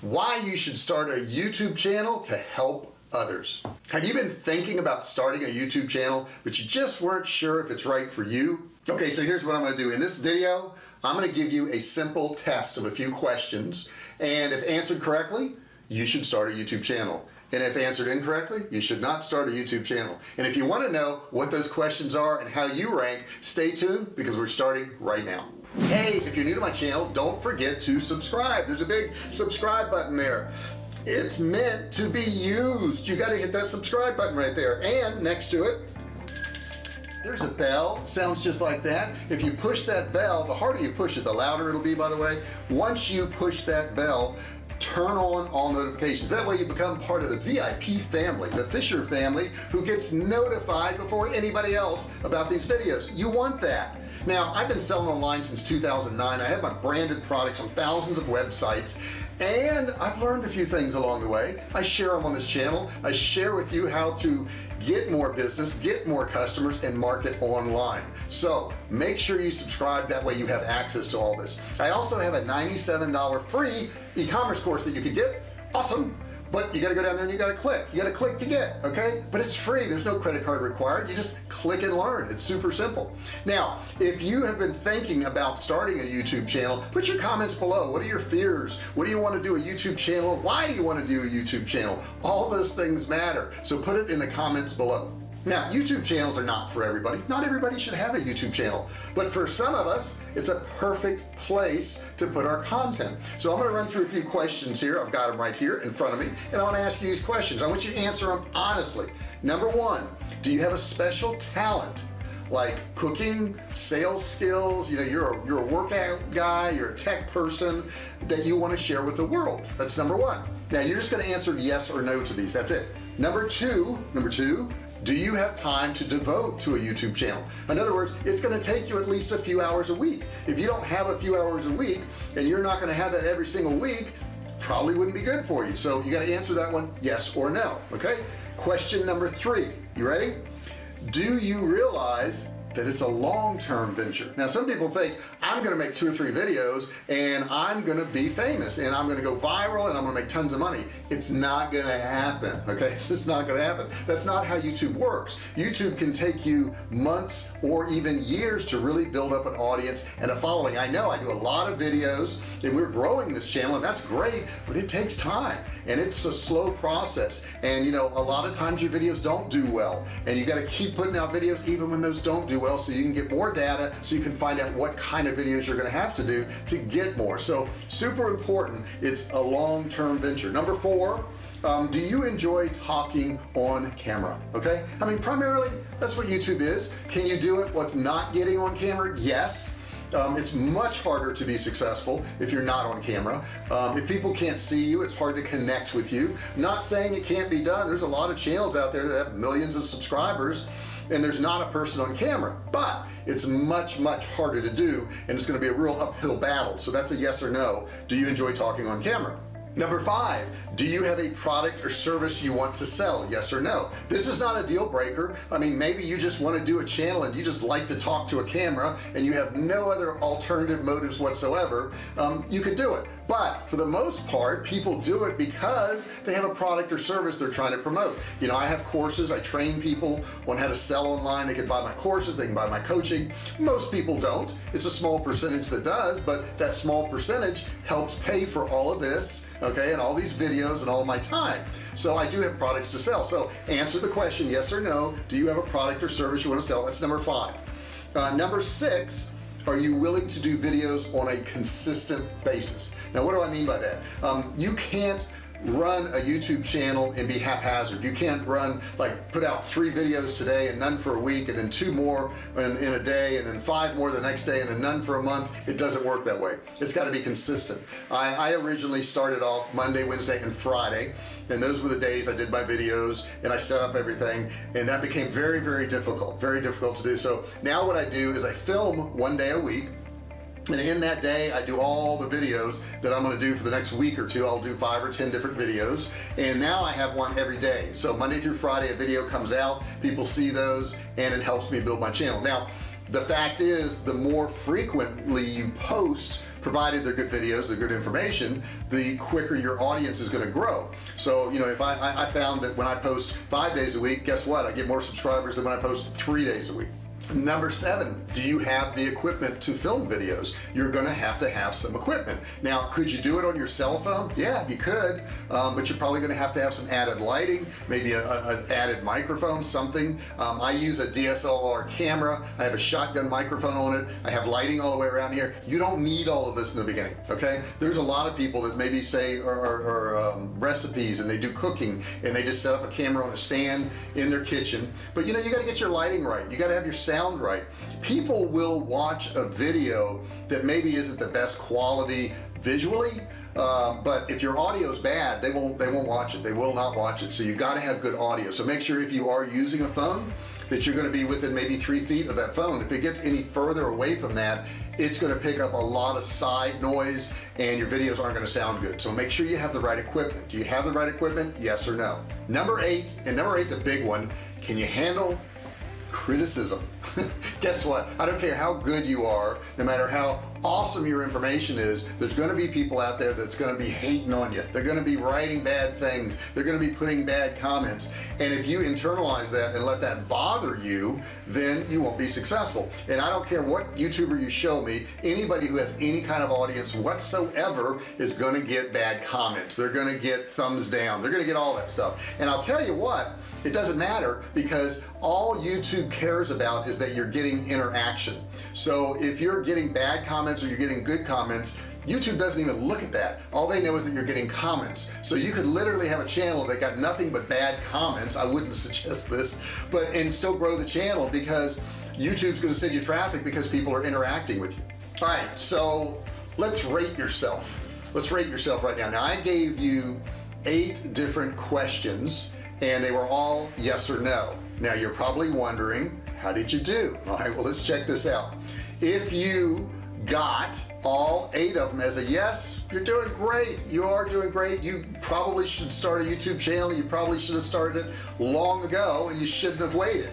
why you should start a YouTube channel to help others. Have you been thinking about starting a YouTube channel but you just weren't sure if it's right for you? Okay so here's what I'm gonna do. In this video I'm gonna give you a simple test of a few questions and if answered correctly you should start a YouTube channel. And if answered incorrectly you should not start a YouTube channel. And if you want to know what those questions are and how you rank stay tuned because we're starting right now hey if you're new to my channel don't forget to subscribe. There's a big subscribe button there. It's meant to be used. You got to hit that subscribe button right there. And next to it there's a bell. Sounds just like that. If you push that bell the harder you push it the louder it'll be by the way. Once you push that bell turn on all notifications. That way you become part of the VIP family the Fisher family who gets notified before anybody else about these videos. You want that. Now I've been selling online since 2009 I have my branded products on thousands of websites and I've learned a few things along the way. I share them on this channel. I share with you how to get more business get more customers and market online. So make sure you subscribe. That way you have access to all this. I also have a $97 free e-commerce course that you can get. Awesome but you got to go down there and you got to click. You got to click to get okay? But it's free. There's no credit card required. You just click and learn. It's super simple. Now if you have been thinking about starting a YouTube channel put your comments below. What are your fears? What do you want to do a YouTube channel? Why do you want to do a YouTube channel? All those things matter. So put it in the comments below now YouTube channels are not for everybody. Not everybody should have a YouTube channel. But for some of us it's a perfect place to put our content. So I'm going to run through a few questions here. I've got them right here in front of me and I want to ask you these questions. I want you to answer them honestly. Number one do you have a special talent like cooking sales skills? You know you're a, you're a workout guy you're a tech person that you want to share with the world. That's number one. Now you're just going to answer yes or no to these. That's it. Number two number two do you have time to devote to a YouTube channel? In other words it's going to take you at least a few hours a week. If you don't have a few hours a week and you're not going to have that every single week probably wouldn't be good for you. So you got to answer that one yes or no okay? Question number three you ready? Do you realize that it's a long-term venture. Now some people think I'm gonna make two or three videos and I'm gonna be famous and I'm gonna go viral and I'm gonna make tons of money. It's not gonna happen okay? It's just not gonna happen. That's not how YouTube works. YouTube can take you months or even years to really build up an audience and a following. I know I do a lot of videos and we're growing this channel and that's great but it takes time and it's a slow process. And you know a lot of times your videos don't do well and you got to keep putting out videos even when those don't do well so you can get more data so you can find out what kind of videos you're to have to do to get more. So super important it's a long-term venture. Number four um, do you enjoy talking on camera okay? I mean primarily that's what YouTube is. Can you do it with not getting on camera? Yes. Um, it's much harder to be successful if you're not on camera. Um, if people can't see you it's hard to connect with you. Not saying it can't be done. There's a lot of channels out there that have millions of subscribers and there's not a person on camera but it's much much harder to do and it's going to be a real uphill battle. So that's a yes or no. Do you enjoy talking on camera? Number five do you have a product or service you want to sell? Yes or no? This is not a deal breaker. I mean maybe you just want to do a channel and you just like to talk to a camera and you have no other alternative motives whatsoever. Um, you could do it but for the most part people do it because they have a product or service they're trying to promote. You know I have courses I train people on how to sell online. They can buy my courses they can buy my coaching. Most people don't. It's a small percentage that does but that small percentage helps pay for all of this okay and all these videos and all my time. So I do have products to sell. So answer the question yes or no do you have a product or service you want to sell? That's number five. Uh, number six are you willing to do videos on a consistent basis? Now what do I mean by that? Um, you can't run a YouTube channel and be haphazard. You can't run like put out three videos today and none for a week and then two more in, in, a day and then five more the next day and then none for a month. It doesn't work that way. It's got to be consistent. I, I originally started off Monday Wednesday and Friday and those were the days I did my videos and I set up everything and that became very very difficult very difficult to do. So now what I do is I film one day a week and in that day I do all the videos that I'm going to do for the next week or two. I'll do five or ten different videos. And now I have one every day. So Monday through Friday a video comes out. People see those and it helps me build my channel. Now the fact is the more frequently you post provided they're good videos they're good information the quicker your audience is going to grow. So you know if I, I found that when I post five days a week guess what? I get more subscribers than when I post three days a week number seven do you have the equipment to film videos? You're gonna have to have some equipment. Now could you do it on your cell phone? Yeah you could um, but you're probably gonna have to have some added lighting maybe an added microphone something. Um, I use a DSLR camera. I have a shotgun microphone on it. I have lighting all the way around here. You don't need all of this in the beginning okay? There's a lot of people that maybe say are, um, recipes and they do cooking and they just set up a camera on a stand in their kitchen. But you know you got to get your lighting right. You got to have your sound sound right. People will watch a video that maybe isn't the best quality visually uh, but if your audio is bad they won't they won't watch it. They will not watch it. So you've got to have good audio. So make sure if you are using a phone that you're going to be within maybe three feet of that phone. If it gets any further away from that it's going to pick up a lot of side noise and your videos aren't going to sound good. So make sure you have the right equipment. Do you have the right equipment? Yes or no? Number eight and number eight's a big one. Can you handle criticism. Guess what? I don't care how good you are no matter how awesome your information is there's going to be people out there that's going to be hating on you. They're going to be writing bad things. They're going to be putting bad comments. And if you internalize that and let that bother you then you won't be successful. And I don't care what youtuber you show me anybody who has any kind of audience whatsoever is going to get bad comments. They're going to get thumbs down. They're going to get all that stuff. And I'll tell you what it doesn't matter because all YouTube cares about is that you're getting interaction. So if you're getting bad comments comments or you're getting good comments YouTube doesn't even look at that. All they know is that you're getting comments. So you could literally have a channel that got nothing but bad comments. I wouldn't suggest this but and still grow the channel because YouTube's going to send you traffic because people are interacting with you. All right so let's rate yourself. Let's rate yourself right now. Now I gave you eight different questions and they were all yes or no. Now you're probably wondering how did you do? All right well let's check this out. If you got all eight of them as a yes you're doing great. You are doing great. You probably should start a YouTube channel. You probably should have started it long ago and you shouldn't have waited.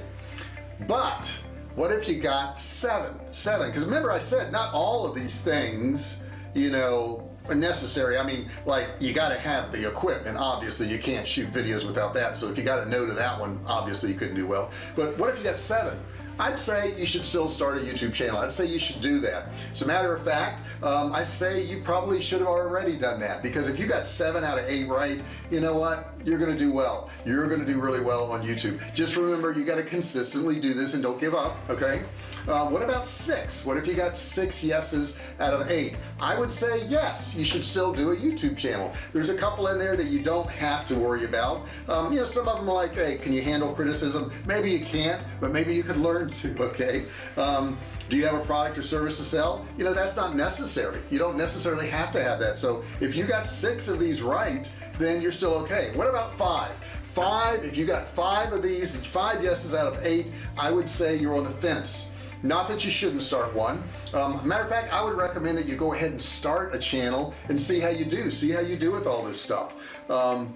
But what if you got seven? Seven. Because remember I said not all of these things you know are necessary. I mean like you got to have the equipment. Obviously you can't shoot videos without that. So if you got a no to that one obviously you couldn't do well. But what if you got seven I'd say you should still start a YouTube channel. I'd say you should do that. As a matter of fact um, I say you probably should have already done that because if you got seven out of eight right you know what? You're gonna do well. You're gonna do really well on YouTube. Just remember you got to consistently do this and don't give up okay uh, what about six? What if you got six yeses out of eight? I would say yes you should still do a YouTube channel. There's a couple in there that you don't have to worry about. Um, you know some of them are like hey can you handle criticism? Maybe you can't but maybe you could learn to okay? Um, do you have a product or service to sell? You know that's not necessary. You don't necessarily have to have that. So if you got six of these right then you're still okay. What about five? Five if you got five of these five yeses out of eight I would say you're on the fence not that you shouldn't start one. Um, matter of fact I would recommend that you go ahead and start a channel and see how you do see how you do with all this stuff. Um,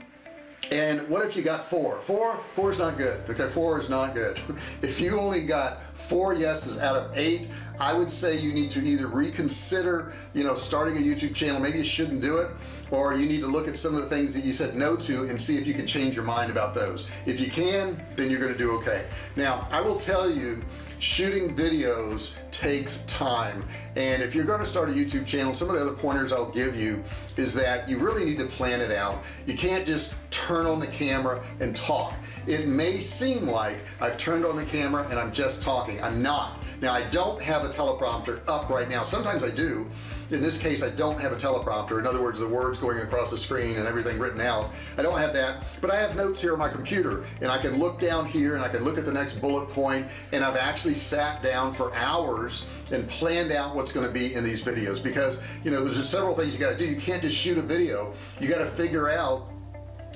and what if you got four? Four four is not good okay? Four is not good. If you only got four yeses out of eight I would say you need to either reconsider you know starting a YouTube channel maybe you shouldn't do it or you need to look at some of the things that you said no to and see if you can change your mind about those. If you can then you're gonna do okay. Now I will tell you shooting videos takes time. And if you're going to start a YouTube channel some of the other pointers I'll give you is that you really need to plan it out. You can't just turn on the camera and talk. It may seem like I've turned on the camera and I'm just talking. I'm not now I don't have a teleprompter up right now. Sometimes I do. In this case I don't have a teleprompter. In other words the words going across the screen and everything written out. I don't have that but I have notes here on my computer and I can look down here and I can look at the next bullet point and I've actually sat down for hours and planned out what's going to be in these videos. Because you know there's several things you got to do. You can't just shoot a video. You got to figure out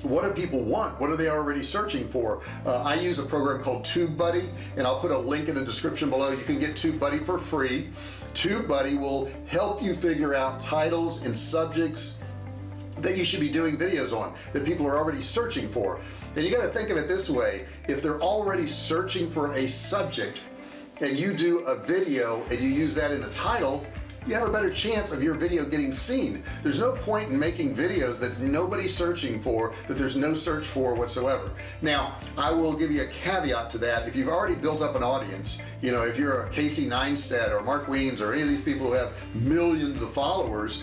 what do people want? What are they already searching for? Uh, I use a program called TubeBuddy and I'll put a link in the description below. You can get TubeBuddy for free. TubeBuddy will help you figure out titles and subjects that you should be doing videos on that people are already searching for. And you got to think of it this way. If they're already searching for a subject and you do a video and you use that in the title you have a better chance of your video getting seen. There's no point in making videos that nobody's searching for that there's no search for whatsoever. Now I will give you a caveat to that. If you've already built up an audience you know if you're a Casey Neistat or Mark Wiens or any of these people who have millions of followers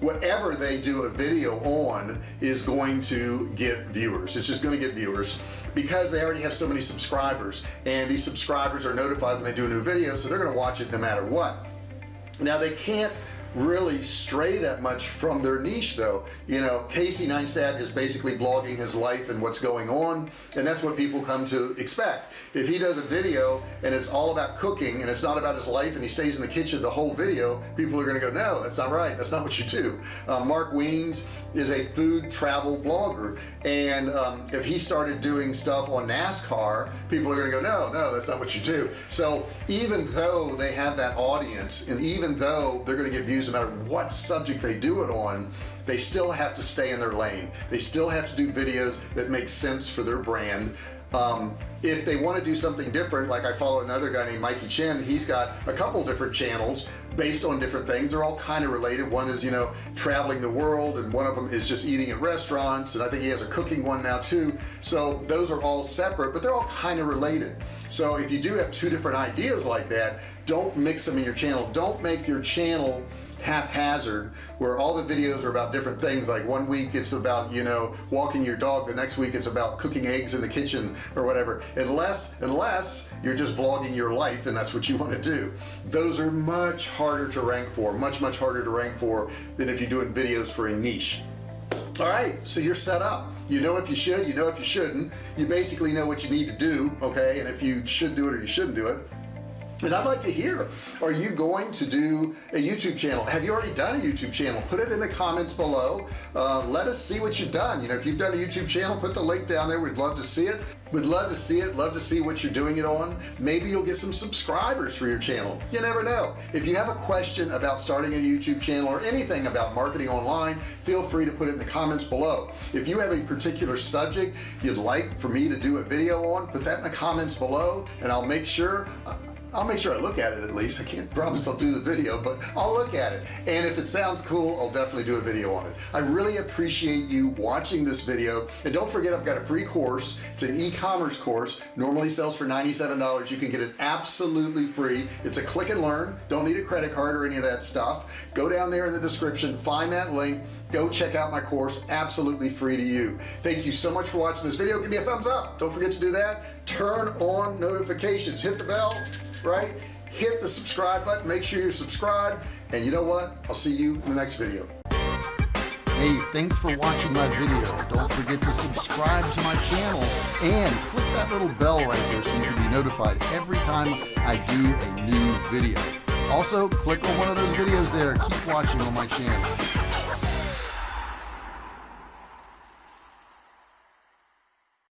whatever they do a video on is going to get viewers. It's just going to get viewers because they already have so many subscribers and these subscribers are notified when they do a new video so they're going to watch it no matter what now they can't really stray that much from their niche though. You know Casey Neistat is basically blogging his life and what's going on and that's what people come to expect. If he does a video and it's all about cooking and it's not about his life and he stays in the kitchen the whole video people are gonna go no that's not right. That's not what you do. Uh, Mark Wiens is a food travel blogger. And um, if he started doing stuff on NASCAR people are gonna go no no that's not what you do. So even though they have that audience and even though they're gonna get views no matter what subject they do it on they still have to stay in their lane. They still have to do videos that make sense for their brand um, if they want to do something different like I follow another guy named Mikey Chen he's got a couple different channels based on different things. They're all kind of related. One is you know traveling the world and one of them is just eating at restaurants and I think he has a cooking one now too. So those are all separate but they're all kind of related. So if you do have two different ideas like that don't mix them in your channel. Don't make your channel haphazard where all the videos are about different things. Like one week it's about you know walking your dog the next week it's about cooking eggs in the kitchen or whatever. Unless unless you're just vlogging your life and that's what you want to do. Those are much harder to rank for much much harder to rank for than if you're doing videos for a niche. All right so you're set up. You know if you should you know if you shouldn't. You basically know what you need to do okay? And if you should do it or you shouldn't do it and I'd like to hear are you going to do a YouTube channel? Have you already done a YouTube channel? Put it in the comments below. Uh, let us see what you've done. You know if you've done a YouTube channel put the link down there. We'd love to see it. We'd love to see it. Love to see what you're doing it on. Maybe you'll get some subscribers for your channel. You never know. If you have a question about starting a YouTube channel or anything about marketing online feel free to put it in the comments below. If you have a particular subject you'd like for me to do a video on put that in the comments below and I'll make sure I'll make sure I look at it at least. I can't promise I'll do the video but I'll look at it. And if it sounds cool I'll definitely do a video on it. I really appreciate you watching this video. And don't forget I've got a free course. It's an e-commerce course. Normally sells for $97 you can get it absolutely free. It's a click and learn. Don't need a credit card or any of that stuff. Go down there in the description find that link go check out my course. Absolutely free to you. Thank you so much for watching this video. Give me a thumbs up. Don't forget to do that. Turn on notifications. Hit the bell right? Hit the subscribe button. Make sure you're subscribed. And you know what? I'll see you in the next video. Hey, thanks for watching my video. Don't forget to subscribe to my channel and click that little bell right there so you can be notified every time I do a new video. Also, click on one of those videos there. Keep watching on my channel.